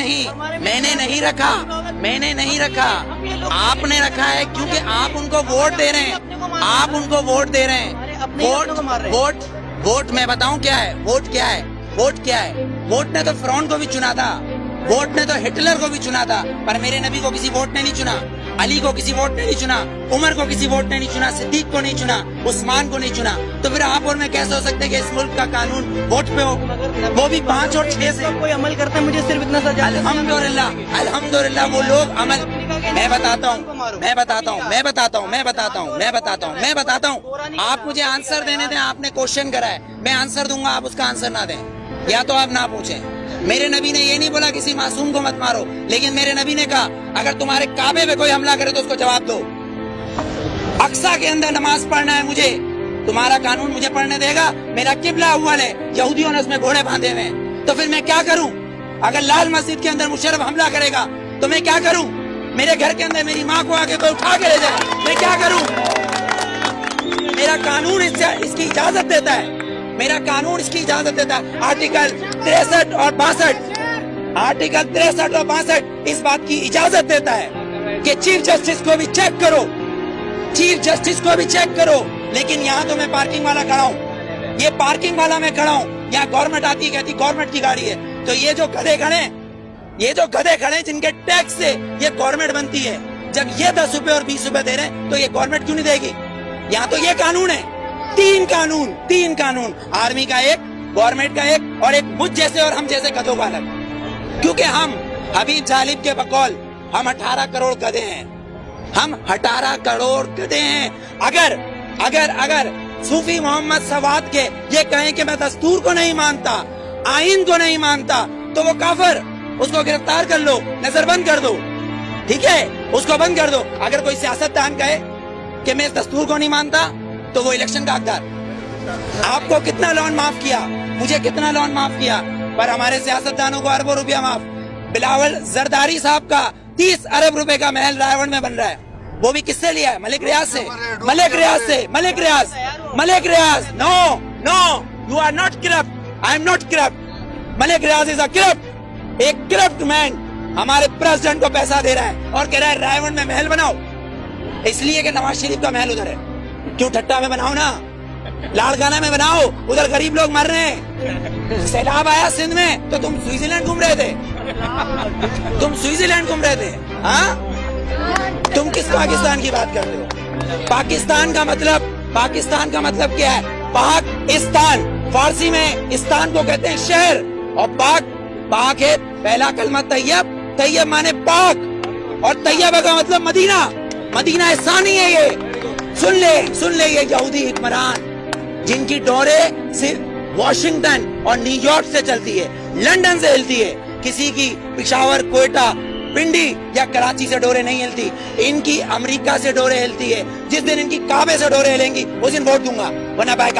نہیں۔ میں نے نہیں رکھا۔ میں نے نہیں رکھا۔ آپ نے رکھا ہے کیونکہ آپ ان کو ووٹ دے رہے ہیں۔ آپ ان کو ووٹ دے رہے ہیں۔ ووٹ ووٹ ووٹ میں بتاؤں کیا ہے؟ ووٹ کیا ہے؟ ووٹ کیا ہے؟ ووٹ نے تو فرون کو بھی چنا تھا۔ ووٹ نے تو ہٹلر کو بھی چنا تھا۔ پر میرے نبی کو کسی ووٹ نے نہیں چنا۔ علی کو کسی ووٹ نے نہیں چنا۔ عمر کو کسی ووٹ نے نہیں چنا۔ صدیق کو نہیں چنا۔ عثمان کو نہیں چنا۔ تو پھر آپ اور میں کیسے ہو سکتے کہ اس ملک کا قانون ووٹ پہ ہو؟ وہ بھی پانچ اور چھ سے۔ کوئی عمل کرتا ہے مجھے صرف اتنا سا۔ الحمدللہ الحمدللہ وہ لوگ عمل میں بتاتا ہوں میں بتاتا ہوں میں بتاتا ہوں میں بتاتا ہوں میں بتاتا ہوں میں بتاتا ہوں۔ آپ مجھے آنسر دینے دیں آپ نے کوشچن کرا ہے۔ میں آنسر دوں گا آپ اس کا آنسر نہ دیں۔ یا تو آپ نہ پوچھیں۔ میرے نبی نے یہ نہیں بولا کسی معصوم کو مت مارو لیکن میرے نبی نے کہا اگر تمہارے کعبے پہ کوئی حملہ کرے تو اس کو جواب دو۔ اقسا کے اندر نماز پڑھنا ہے مجھے۔ تمہارا قانون مجھے پڑھنے دے گا، میرا قبلہ اول ہے، یہودیوں نے اس میں گھوڑے باندھے ہوئے تو پھر میں کیا کروں؟ اگر لال مسجد کے اندر مشرف حملہ کرے گا، تو میں کیا کروں؟ میرے گھر کے اندر میری ماں کو آگے کوئی اٹھا کے لے جائے۔ میں کیا کروں؟ میرا قانون اس اس کی اجازت دیتا ہے۔ میرا قانون اس کی اجازت دیتا ہے۔ آرٹیکل تریسٹھ اور باسٹھ۔ آرٹیکل تریسٹھ اور باسٹھ اس بات کی اجازت دیتا ہے کہ چیف جسٹس کو بھی چیک کرو۔ چیف جسٹس کو بھی چیک کرو۔ لیکن یہاں تو میں پارکنگ والا کھڑا ہوں۔ یہ پارکنگ والا میں کھڑا ہوں۔ یہاں گورنمنٹ آتی ہے، کہتی گورنمنٹ کی گاڑی ہے۔ تو یہ جو گدے کھڑے یہ جو گدے کھڑے جن کے ٹیکس سے یہ گورنمنٹ بنتی ہے، جب یہ دس روپے اور بیس روپے دے رہے ہیں، تو یہ گورنمنٹ کیوں نہیں دے گی؟ یہاں تو یہ قانون ہے۔ تین قانون تین قانون۔ آرمی کا ایک گورنمنٹ کا ایک اور ایک مجھ جیسے اور ہم جیسے گدوں کا الگ۔ کیونکہ ہم حبیب جالب کے بقول، ہم اٹھارہ کروڑ گدے ہیں۔ ہم اٹھارہ کروڑ گدے ہیں۔ اگر اگر اگر صوفی محمد سواد کے یہ کہیں کہ میں دستور کو نہیں مانتا، آئین کو نہیں مانتا، تو وہ کافر، اس کو گرفتار کر لو، نظر بند کر دو۔ ٹھیک ہے؟ اس کو بند کر دو۔ اگر کوئی سیاست دان کہے کہ میں اس دستور کو نہیں مانتا، تو وہ الیکشن کا حقدار۔ آپ کو کتنا لون معاف کیا؟ مجھے کتنا لون معاف کیا؟ پر ہمارے سیاست دانوں کو اربوں روپیہ معاف۔ بلاول زرداری صاحب کا تیس ارب روپے کا محل رائے میں بن رہا ہے۔ وہ بھی کس سے لیا ہے؟ ملک ریاض سے۔ ملک ریاض سے۔ Malik Riaz. Malik Riaz. No no you are not corrupt I am not corrupt Malik Riaz is a corrupt ایک کرپٹ مین ہمارے پریزیڈنٹ کو پیسہ دے رہا ہے اور کہہ رہا ہے رائے میں محل بناؤ. اس لیے کہ نواز شریف کا محل ادھر ہے۔ کیوں ٹھٹا میں بناؤ نا؟ لاڑکانہ میں بناؤ۔ ادھر غریب لوگ مر رہے ہیں۔ سیلاب آیا سندھ میں تو تم سوئٹزرلینڈ گھوم رہے تھے۔ تم سوئٹزرلینڈ گھوم رہے تھے۔ ہاں؟ تم کس پاکستان کی بات کرتے ہو؟ پاکستان کا مطلب پاکستان کا مطلب کیا ہے؟ پاکستان، فارسی میں استان کو کہتے ہیں شہر، اور پاک پاک ہے پہلا کلمہ طیب طیب مانے پاک، اور طیبہ کا مطلب مدینہ مدینہ ثانی ہے یہ۔ سن لے سن لے یہ یہودی حکمران، جن کی ڈورے صرف واشنگٹن اور نیو یارک سے چلتی ہے لندن سے ہلتی ہے، کسی کی پشاور کوئٹہ پنڈی یا کراچی سے ڈورے نہیں ہلتی، ان کی امریکہ سے ڈورے ہلتی ہے۔ جس دن ان کی کعبے سے ڈورے ہلیں گی، اس دن ووٹ دوں گا۔ ورنہ بائی